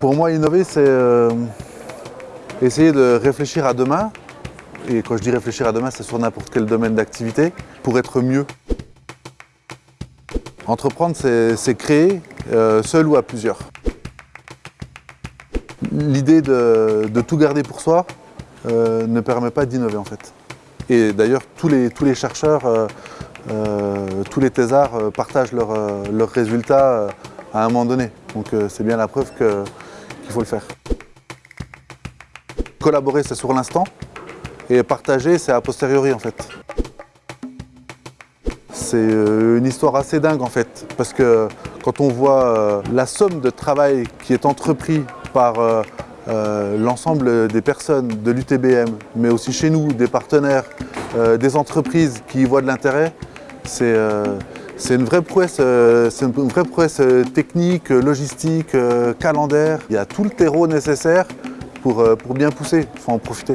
Pour moi, innover, c'est euh, essayer de réfléchir à demain. Et quand je dis réfléchir à demain, c'est sur n'importe quel domaine d'activité, pour être mieux. Entreprendre, c'est créer, euh, seul ou à plusieurs. L'idée de, tout garder pour soi euh, ne permet pas d'innover en fait. Et d'ailleurs, tous les, chercheurs, tous les thésards partagent leurs leur résultats à un moment donné. Donc c'est bien la preuve qu'il faut le faire. Collaborer, c'est sur l'instant, et partager, c'est a posteriori en fait. C'est une histoire assez dingue en fait, parce que quand on voit la somme de travail qui est entrepris par euh, l'ensemble des personnes de l'UTBM, mais aussi chez nous, des partenaires, euh, des entreprises qui y voient de l'intérêt, c'est euh, une vraie prouesse, c'est une vraie prouesse technique, logistique, calendaire. Il y a tout le terreau nécessaire pour bien pousser, il faut en profiter.